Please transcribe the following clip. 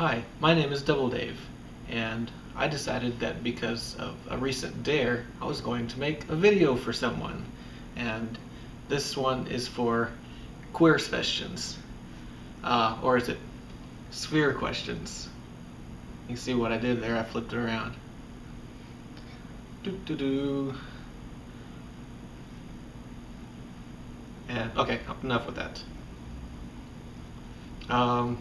Hi, my name is Double Dave, and I decided that because of a recent dare, I was going to make a video for someone. And this one is for queer questions. Uh, or is it sphere questions? You see what I did there? I flipped it around. Doo -doo -doo. And okay, enough with that. Um.